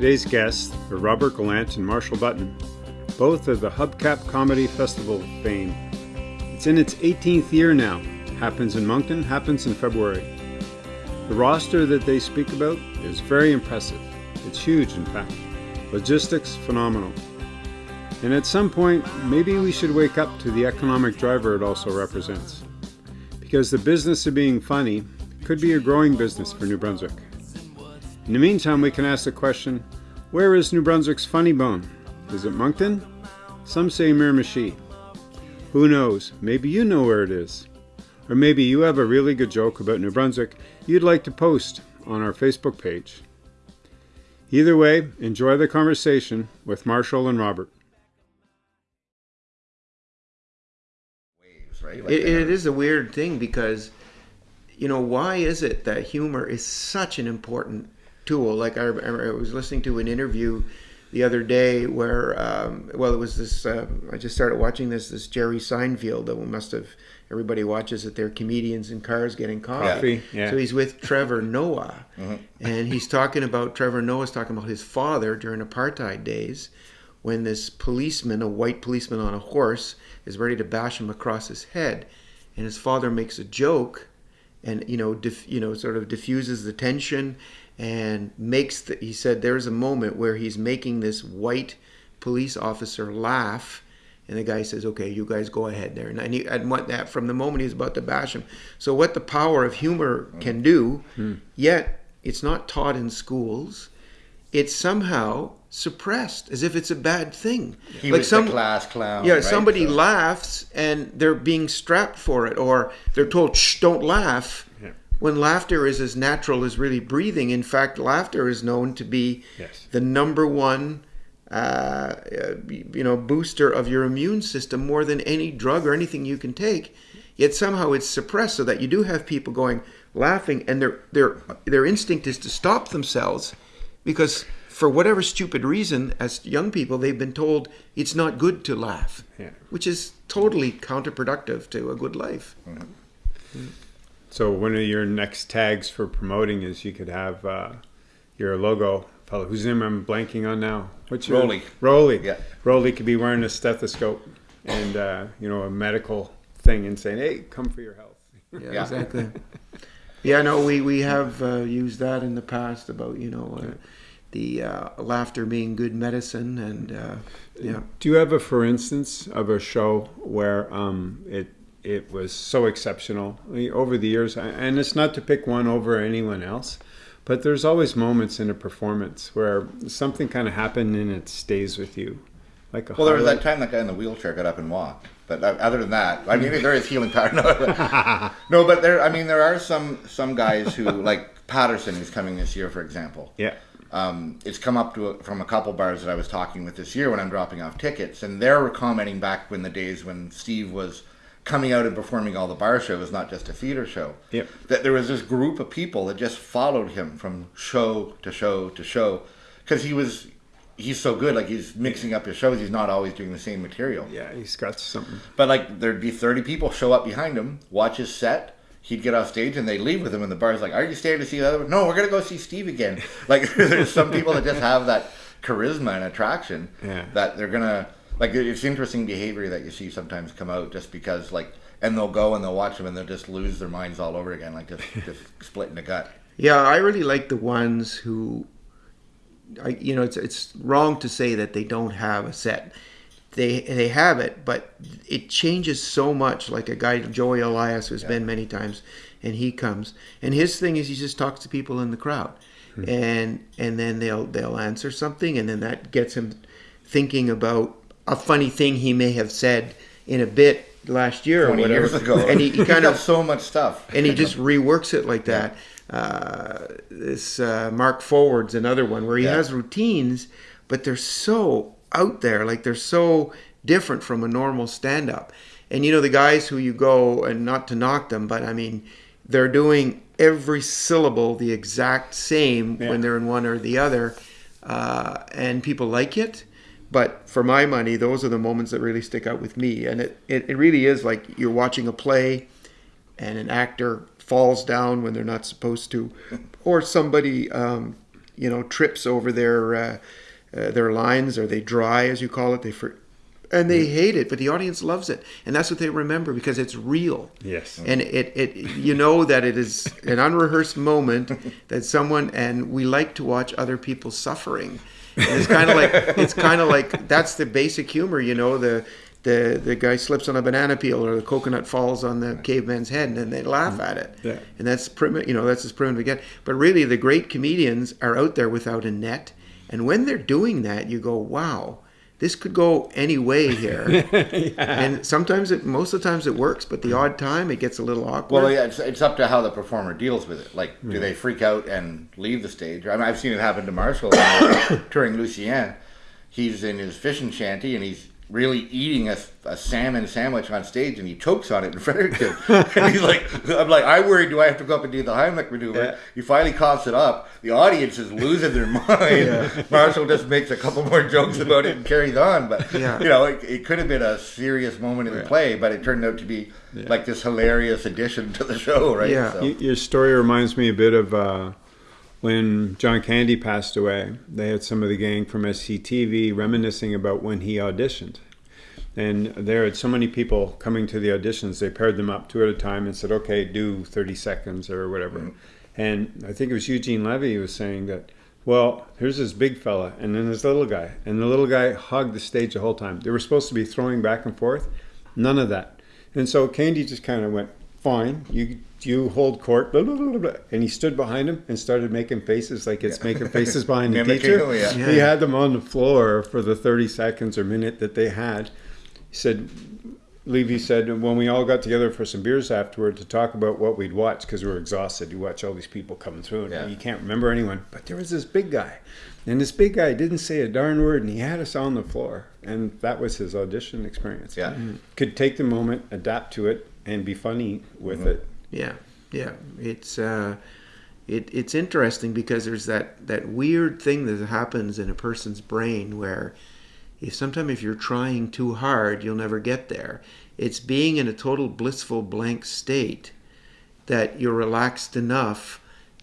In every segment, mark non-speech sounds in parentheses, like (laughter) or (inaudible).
Today's guests are Robert Gallant and Marshall Button, both of the Hubcap Comedy Festival fame. It's in its 18th year now. Happens in Moncton, happens in February. The roster that they speak about is very impressive. It's huge, in fact. Logistics, phenomenal. And at some point, maybe we should wake up to the economic driver it also represents. Because the business of being funny could be a growing business for New Brunswick. In the meantime, we can ask the question where is New Brunswick's funny bone? Is it Moncton? Some say Miramichi. Who knows? Maybe you know where it is. Or maybe you have a really good joke about New Brunswick you'd like to post on our Facebook page. Either way, enjoy the conversation with Marshall and Robert. Right? Like it, it is a weird thing because, you know, why is it that humor is such an important tool? Like I, I was listening to an interview the other day where, um, well, it was this. Uh, I just started watching this. This Jerry Seinfeld that we must have. Everybody watches it. They're comedians in cars getting coffee. Yeah. So he's with Trevor Noah, mm-hmm. and he's talking about Trevor Noah's talking about his father during apartheid days, when this policeman, a white policeman on a horse, is ready to bash him across his head, and his father makes a joke, and you know, you know, sort of diffuses the tension and makes the, he said there's a moment where he's making this white police officer laugh and the guy says okay you guys go ahead there and, he, and what that from the moment he's about to bash him so what the power of humor can do hmm. yet it's not taught in schools it's somehow suppressed as if it's a bad thing he like some class clown yeah right? somebody so. laughs and they're being strapped for it or they're told shh don't laugh when laughter is as natural as really breathing. In fact, laughter is known to be yes. the number one, uh, you know, booster of your immune system more than any drug or anything you can take. Yet somehow it's suppressed, so that you do have people going laughing, and their their their instinct is to stop themselves because for whatever stupid reason, as young people, they've been told it's not good to laugh, yeah. which is totally counterproductive to a good life. Mm-hmm. Mm-hmm. So one of your next tags for promoting is you could have uh, your logo fellow whose name I'm blanking on now. What's your Rolly? Rolly. Yeah. Rolly could be wearing a stethoscope and uh, you know a medical thing and saying, "Hey, come for your health." Yeah, yeah. exactly. yeah, no, we we have uh, used that in the past about you know. Uh, the uh, laughter being good medicine, and uh, yeah. Do you have a, for instance, of a show where um, it it was so exceptional over the years. And it's not to pick one over anyone else, but there's always moments in a performance where something kind of happened and it stays with you. Like a. well, there was that time that guy in the wheelchair got up and walked. But uh, other than that, I mean, there is healing power. (laughs) No, no, but there. I mean, there are some some guys who like Patterson, who's coming this year, for example. Yeah. Um, it's come up to a, from a couple bars that I was talking with this year when I'm dropping off tickets, and they're commenting back when the days when Steve was coming out and performing all the bar shows, not just a theater show. Yep. That there was this group of people that just followed him from show to show to show because he was he's so good. Like he's mixing up his shows. He's not always doing the same material. Yeah, he's got something. But like there'd be thirty people show up behind him, watch his set. He'd get off stage and they leave with him, and the bar's like, "Are you staying to see the other one?" No, we're gonna go see Steve again. (laughs) Like (laughs) there's some people that just have that charisma and attraction yeah. that they're gonna like it's interesting behavior that you see sometimes come out just because like and they'll go and they'll watch them and they'll just lose their minds all over again like just (laughs) just split in the gut yeah i really like the ones who I, you know it's it's wrong to say that they don't have a set they they have it but it changes so much like a guy joey elias who's yeah. been many times and he comes and his thing is he just talks to people in the crowd hmm. and and then they'll they'll answer something and then that gets him thinking about a funny thing he may have said in a bit last year or whatever. years ago. And he, he (laughs) kind of so much stuff, and he just reworks it like that. Uh, this uh, Mark Forward's another one where he yeah. has routines, but they're so out there, like they're so different from a normal stand-up. And you know the guys who you go and not to knock them, but I mean they're doing every syllable the exact same yeah. when they're in one or the other, uh, and people like it but for my money, those are the moments that really stick out with me. And it, it, it really is like you're watching a play and an actor falls down when they're not supposed to, (laughs) or somebody um, you know, trips over their uh, uh, their lines, or they dry, as you call it. They for, and they hate it, but the audience loves it, and that's what they remember because it's real. Yes. And it, it you know that it is an unrehearsed moment (laughs) that someone and we like to watch other people suffering. And it's kind of like it's kind of like that's the basic humor, you know, the the the guy slips on a banana peel or the coconut falls on the caveman's head and then they laugh mm-hmm. at it. Yeah. And that's primitive, you know, that's as primitive again. But really the great comedians are out there without a net. And when they're doing that, you go, "Wow, this could go any way (laughs) here." And sometimes it most of the times it works, but the odd time it gets a little awkward. Well, yeah, it's, it's up to how the performer deals with it. Like, do they freak out and leave the stage? I mean, I've seen it happen to Marshall (coughs) touring Lucien. He's in his fishing shanty and he's really eating a, a salmon sandwich on stage and he chokes on it in Fredericton. (laughs) and he's like, I'm like, I worry, do I have to go up and do the Heimlich maneuver? Yeah. He finally coughs it up. The audience is losing their (laughs) mind. Marshall just makes a couple more jokes about it and carries on. But, Yeah. you know, it, it could have been a serious moment in the play, but it turned out to be like this hilarious addition to the show, right? Yeah. So- Y- Your story reminds me a bit of uh, when John Candy passed away. They had some of the gang from SCTV reminiscing about when he auditioned. And there had so many people coming to the auditions, they paired them up two at a time and said, okay, do 30 seconds or whatever. Mm-hmm. And I think it was Eugene Levy who was saying that, well, here's this big fella and then this little guy. And the little guy hugged the stage the whole time. They were supposed to be throwing back and forth. None of that. And so Candy just kind of went, fine, you you hold court, blah, blah, blah, blah, blah. and he stood behind him and started making faces like it's making faces behind the (laughs) Mimicking teacher. him, yeah. Yeah. He had them on the floor for the 30 seconds or minute that they had. He said, Levy said, when we all got together for some beers afterward to talk about what we'd watch, because we were exhausted. You watch all these people coming through, and Yeah. you can't remember anyone. But there was this big guy, and this big guy didn't say a darn word, and he had us on the floor. And that was his audition experience. Yeah. Could take the moment, adapt to it, and be funny with mm-hmm. it. Yeah, yeah. It's uh, it, it's interesting because there's that that weird thing that happens in a person's brain where if sometimes if you're trying too hard, you'll never get there. It's being in a total blissful blank state that you're relaxed enough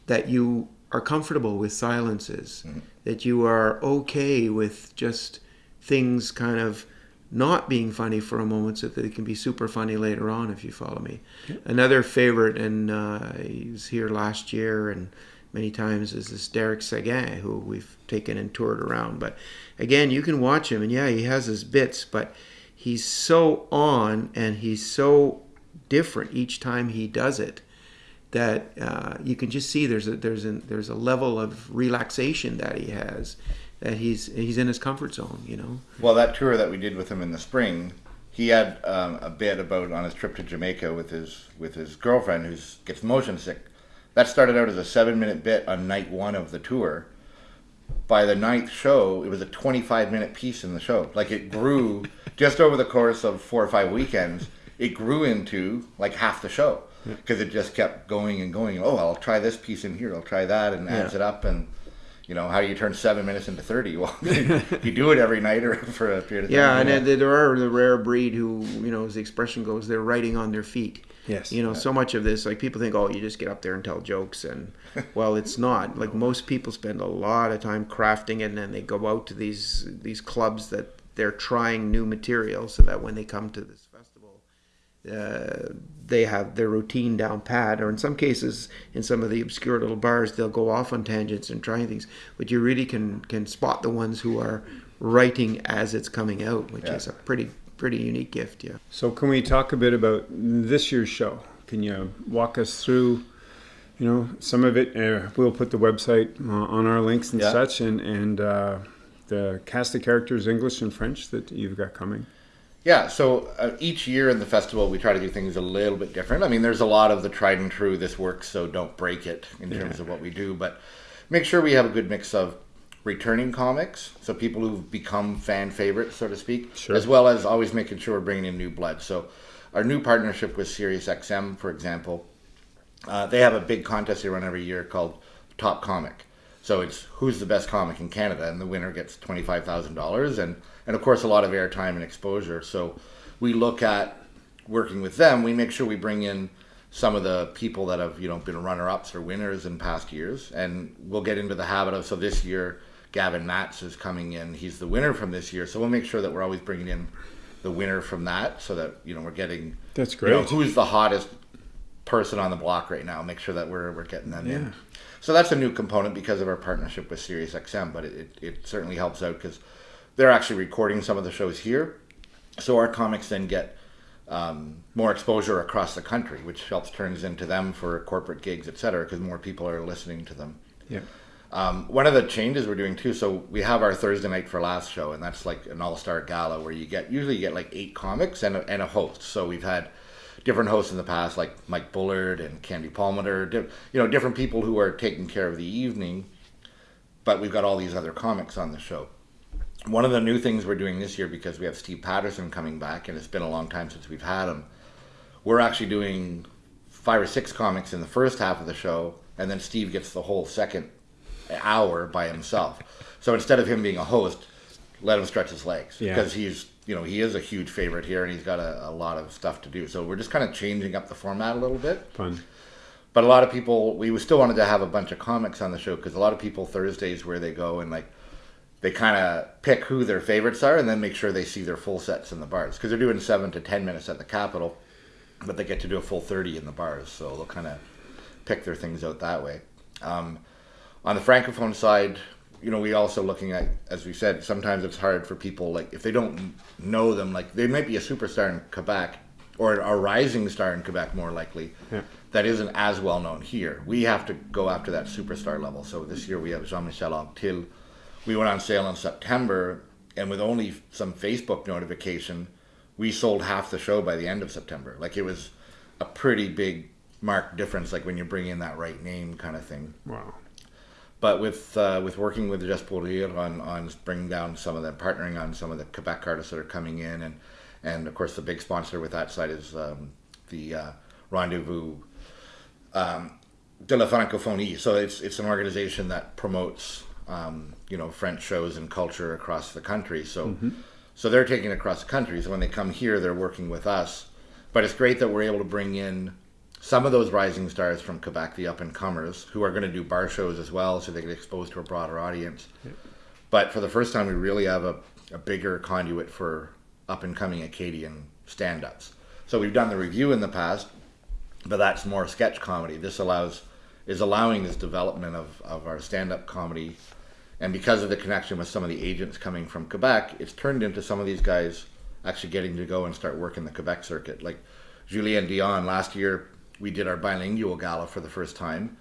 that you are comfortable with silences, that you are okay with just things kind of not being funny for a moment so that it can be super funny later on if you follow me. Another favorite, and uh, he was here last year and many times, is this Derek Seguin, who we've taken and toured around. But again, you can watch him, and yeah, he has his bits, but he's so on and he's so different each time he does it that uh, you can just see there's a there's a there's a level of relaxation that he has that he's he's in his comfort zone you know Well, that tour that we did with him in the spring, he had um, a bit about on his trip to Jamaica with his with his girlfriend who gets motion sick. That started out as a seven minute bit on night one of the tour. By the ninth show, it was a 25 minute piece in the show. Like it grew (laughs) just over the course of four or five weekends. It grew into like half the show because it just kept going and going. Oh, I'll try this piece in here. I'll try that, and adds Yeah. it up. And you know, how do you turn seven minutes into 30? (laughs) Well, you do it every night or (laughs) for a period of time. yeah and then there are the rare breed who you know as the expression goes they're writing on their feet Yes. you know so much of this like people think oh you just get up there and tell jokes and (laughs) well it's not like most people spend a lot of time crafting it and then they go out to these these clubs that they're trying new material so that when they come to this festival uh, they have their routine down pat, or in some cases, in some of the obscure little bars, they'll go off on tangents and trying things. But you really can can spot the ones who are writing as it's coming out, which Yeah. is a pretty pretty unique gift. Yeah. So, can we talk a bit about this year's show? Can you walk us through, you know, some of it? Uh, we'll put the website uh, on our links and Yeah. such, and and uh, the cast of characters, English and French, that you've got coming. Yeah, so uh, each year in the festival, we try to do things a little bit different. I mean, there's a lot of the tried and true, this works, so don't break it in terms of what we do, but make sure we have a good mix of returning comics, so people who've become fan favorites, so to speak, Sure. as well as always making sure we're bringing in new blood. So, our new partnership with SiriusXM, for example, uh, they have a big contest they run every year called Top Comic. So it's who's the best comic in Canada, and the winner gets twenty five thousand dollars, and and of course a lot of airtime and exposure. So we look at working with them. We make sure we bring in some of the people that have you know been runner-ups or winners in past years, and we'll get into the habit of so this year. Gavin Matts is coming in. He's the winner from this year, so we'll make sure that we're always bringing in the winner from that, so that you know we're getting That's you know, great. who's the hottest person on the block right now. Make sure that we're we're getting them Yeah. in. So that's a new component because of our partnership with SiriusXM, but it, it, it certainly helps out because they're actually recording some of the shows here. So our comics then get um, more exposure across the country, which helps turns into them for corporate gigs, et cetera, because more people are listening to them. Yeah. Um, one of the changes we're doing too, so we have our Thursday night for last show, and that's like an all-star gala where you get usually you get like eight comics and a, and a host. So we've had different hosts in the past, like Mike Bullard and Candy Palmater, di- you know, different people who are taking care of the evening. But we've got all these other comics on the show. One of the new things we're doing this year because we have Steve Patterson coming back, and it's been a long time since we've had him. We're actually doing five or six comics in the first half of the show, and then Steve gets the whole second hour by himself. So instead of him being a host, let him stretch his legs Yeah. because he's you know he is a huge favorite here and he's got a, a lot of stuff to do. So we're just kind of changing up the format a little bit. Fun. But a lot of people, we still wanted to have a bunch of comics on the show because a lot of people Thursdays where they go and like they kind of pick who their favorites are and then make sure they see their full sets in the bars because they're doing seven to ten minutes at the Capitol, but they get to do a full thirty in the bars, so they'll kind of pick their things out that way. Um, on the francophone side, you know, we also looking at, as we said, sometimes it's hard for people like if they don't know them, like they might be a superstar in Quebec or a rising star in Quebec, more likely. Yeah. That isn't as well known here. We have to go after that superstar level. So this year we have Jean-Michel Anctil. We went on sale in September, and with only some Facebook notification, we sold half the show by the end of September. Like it was a pretty big marked difference, like when you bring in that right name kind of thing. Wow. But with uh, with working with Juste pour rire on on bringing down some of the partnering on some of the Quebec artists that are coming in, and and of course the big sponsor with that side is um, the uh, Rendezvous um, de la Francophonie. So it's it's an organization that promotes um, you know French shows and culture across the country. So so they're taking it across the country. So when they come here, they're working with us. But it's great that we're able to bring in some of those rising stars from Quebec, the up and comers, who are going to do bar shows as well, so they get exposed to a broader audience. But for the first time, we really have a, a bigger conduit for up and coming Acadian stand ups. So we've done the review in the past, but that's more sketch comedy. This allows is allowing this development of, of our stand up comedy. And because of the connection with some of the agents coming from Quebec, it's turned into some of these guys actually getting to go and start working the Quebec circuit. Like Julien Dion last year, we did our bilingual gala for the first time.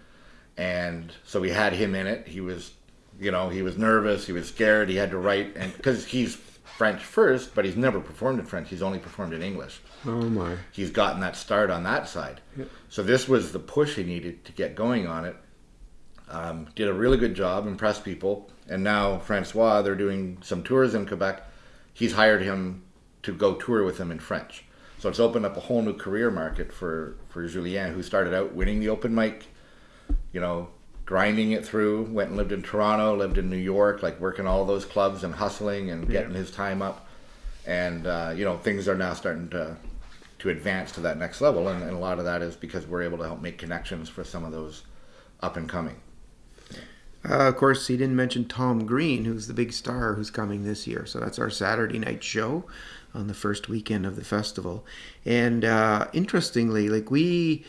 And so we had him in it. He was, you know, he was nervous, he was scared, he had to write, and because he's French first, but he's never performed in French, he's only performed in English Oh my. he's gotten that start on that side. Yep. So this was the push he needed to get going on it. Um, did a really good job, impressed people, and now Francois, they're doing some tours in Quebec. He's hired him to go tour with him in French. So it's opened up a whole new career market for for Julien, who started out winning the open mic, you know, grinding it through. Went and lived in Toronto, lived in New York, like working all those clubs and hustling and getting his time up and uh, you know things are now starting to to advance to that next level and, and a lot of that is because we're able to help make connections for some of those up and coming Uh, of course, he didn't mention Tom Green, who's the big star who's coming this year. So that's our Saturday night show on the first weekend of the festival. And uh, interestingly, like we,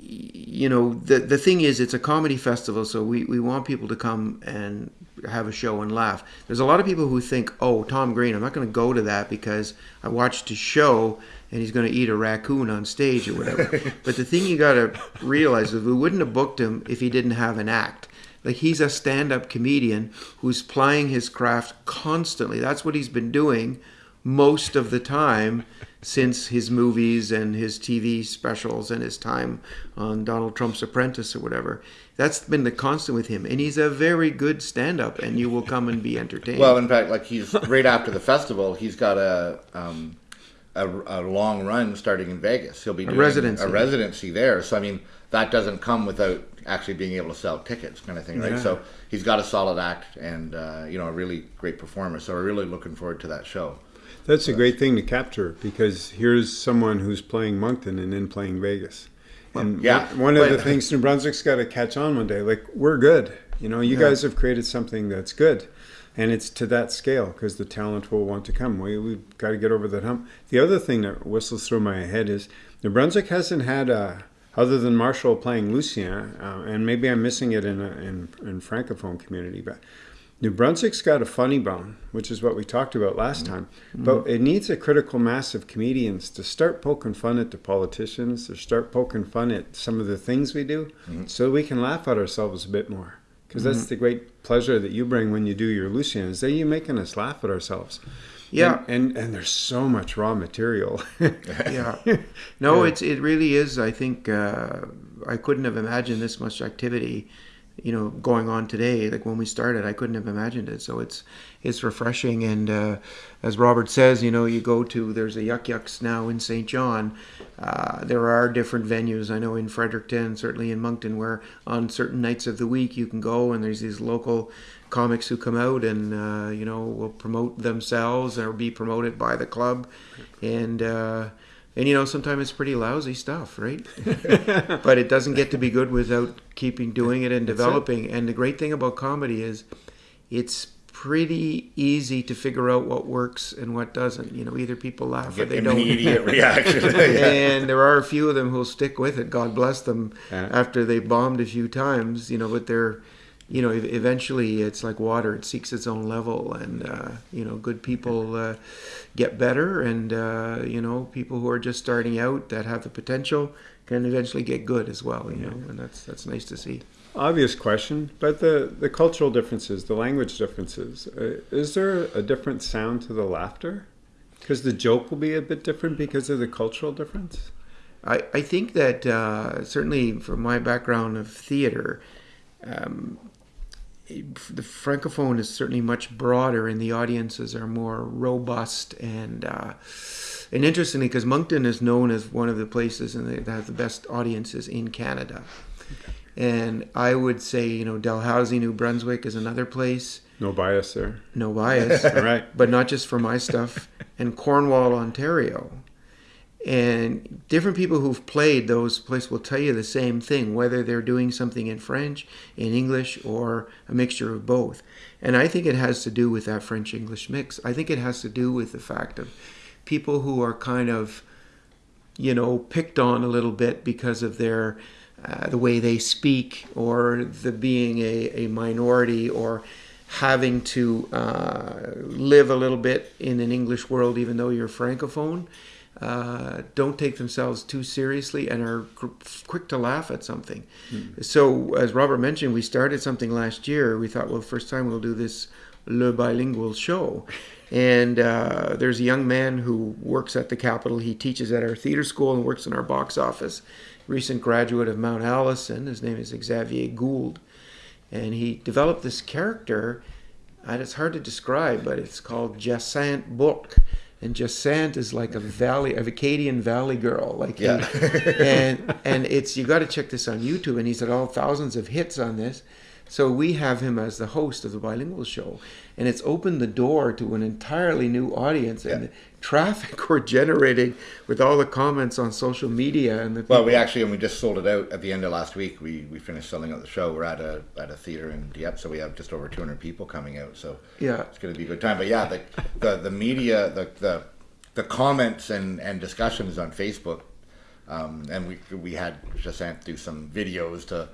you know, the the thing is, it's a comedy festival, so we, we want people to come and have a show and laugh. There's a lot of people who think, oh, Tom Green, I'm not going to go to that because I watched his show and he's going to eat a raccoon on stage or whatever. (laughs) but the thing you got to realize is we wouldn't have booked him if he didn't have an act. Like he's a stand-up comedian who's plying his craft constantly. That's what he's been doing most of the time since his movies and his TV specials and his time on Donald Trump's Apprentice or whatever. That's been the constant with him, and he's a very good stand-up, and you will come and be entertained. well in fact like he's right after the festival he's got a um, a, a long run starting in Vegas he'll be doing residency. a residency there so I mean that doesn't come without actually being able to sell tickets kind of thing right Yeah. so he's got a solid act and uh, you know a really great performer so we're really looking forward to that show That's a great thing to capture because here's someone who's playing Moncton and then playing Vegas. And yeah, one- one of the things New Brunswick's got to catch on one day. Like we're good. You know, you Yeah. guys have created something that's good, and it's to that scale because the talent will want to come. We we've got to get over that hump. The other thing that whistles through my head is New Brunswick hasn't had a other than Marshall playing Lucien, uh, and maybe I'm missing it in a, in in francophone community, but. New Brunswick's got a funny bone, which is what we talked about last time. Mm-hmm. But it needs a critical mass of comedians to start poking fun at the politicians, or start poking fun at some of the things we do, mm-hmm. so we can laugh at ourselves a bit more. Because that's mm-hmm. the great pleasure that you bring when you do your Lucien, is that you're making us laugh at ourselves. Yeah. And, and and there's so much raw material. (laughs) yeah. (laughs) No, it's it really is. I think uh, I couldn't have imagined this much activity, you know, going on today. Like when we started, I couldn't have imagined it. So it's it's refreshing. And uh, as Robert says, you know, you go to there's a Yuk Yuk's now in Saint John. Uh, there are different venues. I know in Fredericton, certainly in Moncton, where on certain nights of the week you can go and there's these local comics who come out and uh, you know will promote themselves or be promoted by the club and uh, and you know sometimes it's pretty lousy stuff right (laughs) but it doesn't get to be good without keeping doing it and developing and the great thing about comedy is it's pretty easy to figure out what works and what doesn't you know either people laugh or they don't immediate reaction. (laughs) (laughs) yeah. and there are a few of them who'll stick with it. God bless them. Yeah. After they bombed a few times, you know, but they're, you know, eventually it's like water; it seeks its own level, and uh, you know, good people uh, get better, and uh, you know, people who are just starting out that have the potential can eventually get good as well. You know, and that's that's nice to see. Obvious question, but the, the cultural differences, the language differences, uh, is there a different sound to the laughter? Because the joke will be a bit different because of the cultural difference? I, I think that uh, certainly from my background of theater, um, the francophone is certainly much broader, and the audiences are more robust and uh, and interestingly, because Moncton is known as one of the places and that have the best audiences in Canada. And I would say, you know, Dalhousie, New Brunswick is another place. No bias there. No bias, (laughs) All right. but not just for my stuff. (laughs) And Cornwall, Ontario, and different people who've played those places will tell you the same thing, whether they're doing something in French, in English, or a mixture of both. And I think it has to do with that French English mix. I think it has to do with the fact of people who are kind of, you know, picked on a little bit because of their uh, the way they speak or the being a, a minority or having to uh, live a little bit in an English world, even though you're francophone, uh, don't take themselves too seriously and are quick to laugh at something. So, as Robert mentioned, we started something last year. We thought, well, first time we'll do this Le Bilingual show. (laughs) And uh, there's a young man who works at the Capitol. He teaches at our theater school and works in our box office. Recent graduate of Mount Allison. His name is Xavier Gould and he developed this character and it's hard to describe but it's called Jacinthe Bourque and Jacinthe is like a valley a Acadian valley girl like he- Yeah. and and it's you got to check this on YouTube and he's had all oh, thousands of hits on this so we have him as the host of the bilingual show and it's opened the door to an entirely new audience and the traffic (laughs) we're generating with all the comments on social media and the Well, we actually, and we just sold it out at the end of last week. We, we finished selling out the show. We're at a at a theater in Dieppe, so we have just over 200 people coming out. So Yeah. it's going to be a good time. But yeah, the the, the media, the, the the comments and, and discussions on Facebook, um, and we we had Jacinthe do some videos to.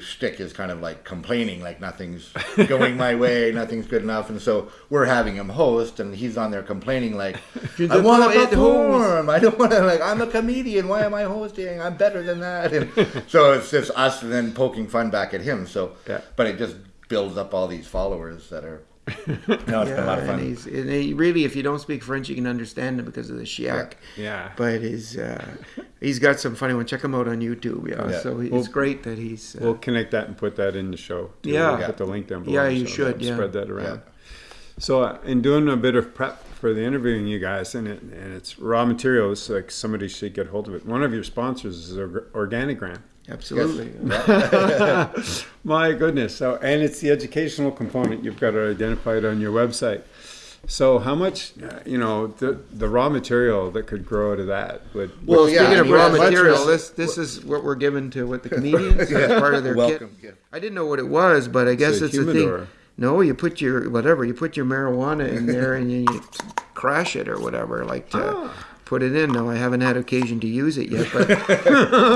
Shtick is kind of like complaining, like nothing's (laughs) going my way, nothing's good enough, and so we're having him host, and he's on there complaining like, (laughs) "I want to poet host." perform. I don't want to like. I'm a comedian. Why am I hosting? I'm better than that." And (laughs) so it's just us and then poking fun back at him. So, Yeah. but it just builds up all these followers that are. (laughs) No, it's been a lot of and fun. he's and he really, if you don't speak French, you can understand him because of the chiac. Yeah. But he's uh, he's got some funny one. Check him out on YouTube. Yeah, Yeah. so he, Well, it's great that he's. Uh, We'll connect that and put that in the show. too. Yeah. We'll put the link down below. Yeah, you should, yeah. Spread that around. Yeah. So, uh, in doing a bit of prep for the interviewing you guys, and it, and it's raw materials, like somebody should get hold of it. One of your sponsors is Org- Organigram. Absolutely. (laughs) My goodness! So, and it's the educational component. You've got to identify it on your website. So how much, uh, you know, the the raw material that could grow out of that would. Well, would- yeah, Speaking I of raw as material, (laughs) this this is what we're giving to what the (laughs) comedians as part of their Welcome kit. gift. I didn't know what it was, but I guess a it's a humidor. thing. No, you put your whatever you put your marijuana in there and you, you crash it or whatever, like to Ah. Put it in. No, I haven't had occasion to use it yet, but (laughs)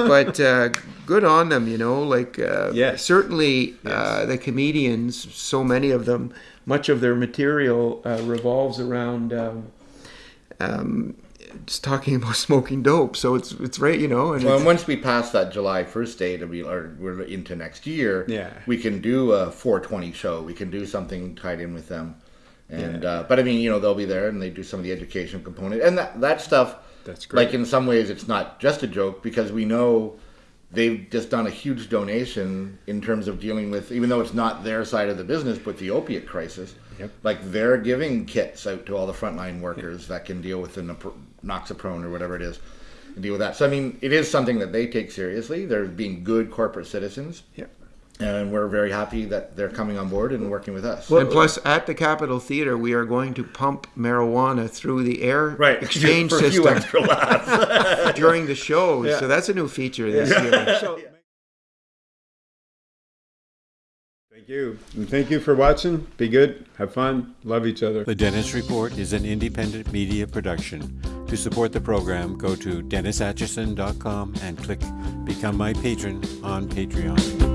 but uh, good on them, you know. Like uh, Yes. certainly uh, the comedians, so many of them, much of their material uh, revolves around. Um, um, just talking (laughs) about smoking dope, so it's it's right, you know, and Well, once we pass that July 1st date, and we or we're into next year, Yeah. we can do a 420 show. We can do something tied in with them. And uh, but I mean, you know, they'll be there and they do some of the education component and that that stuff. That's great. Like in some ways, it's not just a joke because we know they've just done a huge donation in terms of dealing with, even though it's not their side of the business, but the opiate crisis. Yep. Like they're giving kits out to all the frontline workers that can deal with the noxaprone or whatever it is, and deal with that. So I mean, it is something that they take seriously. They're being good corporate citizens, Yeah. And we're very happy that they're coming on board and working with us. and plus at the Capitol Theater, we are going to pump marijuana through the air (laughs) exchange for system laughs. during the show. Yeah. So that's a new feature this year. (laughs) So, thank you. And thank you for watching. Be good. Have fun. Love each other. The Dennis Report is an independent media production. To support the program, go to DennisAtchison.com and click Become My Patron on Patreon.